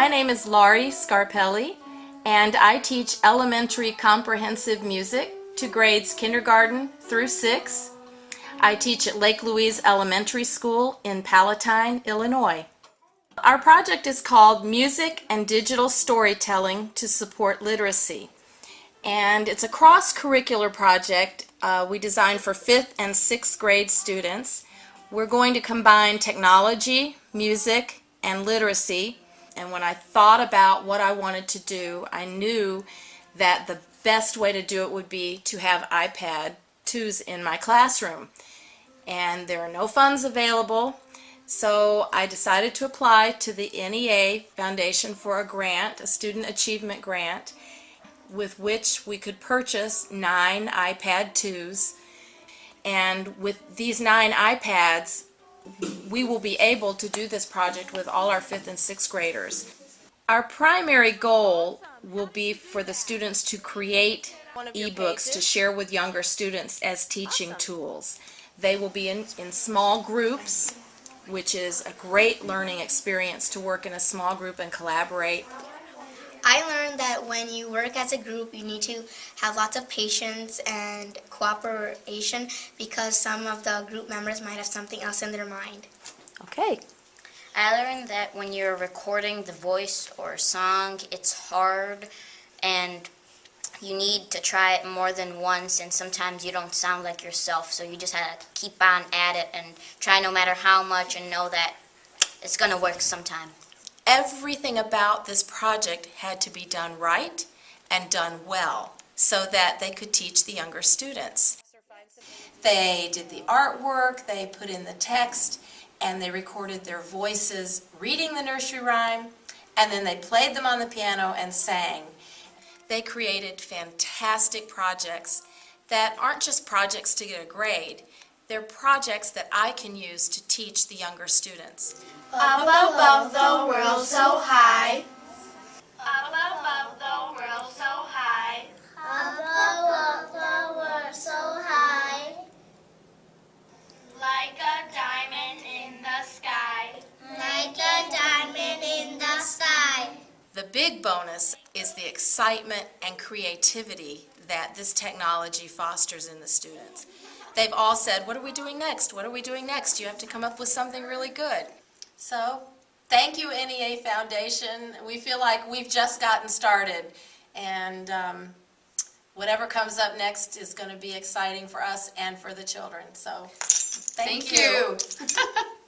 My name is Laurie Scarpelli, and I teach elementary comprehensive music to grades kindergarten through six. I teach at Lake Louise Elementary School in Palatine, Illinois. Our project is called Music and Digital Storytelling to Support Literacy. And it's a cross-curricular project uh, we designed for fifth and sixth grade students. We're going to combine technology, music, and literacy. And when I thought about what I wanted to do, I knew that the best way to do it would be to have iPad 2s in my classroom. And there are no funds available, so I decided to apply to the NEA Foundation for a grant, a student achievement grant, with which we could purchase nine iPad 2s and with these nine iPads, we will be able to do this project with all our fifth and sixth graders. Our primary goal will be for the students to create ebooks to share with younger students as teaching tools. They will be in, in small groups, which is a great learning experience to work in a small group and collaborate. I learned that when you work as a group, you need to have lots of patience and cooperation because some of the group members might have something else in their mind. Okay. I learned that when you're recording the voice or song, it's hard and you need to try it more than once and sometimes you don't sound like yourself so you just have to keep on at it and try no matter how much and know that it's going to work sometime everything about this project had to be done right and done well so that they could teach the younger students. They did the artwork, they put in the text, and they recorded their voices reading the nursery rhyme, and then they played them on the piano and sang. They created fantastic projects that aren't just projects to get a grade, they're projects that I can use to teach the younger students. Up above the world so high. Up above the world so high. Up above the world so high. Like a diamond in the sky. Like a diamond in the sky. The big bonus is the excitement and creativity that this technology fosters in the students. They've all said, what are we doing next? What are we doing next? You have to come up with something really good. So thank you NEA Foundation. We feel like we've just gotten started and um, whatever comes up next is going to be exciting for us and for the children. So thank, thank you. you.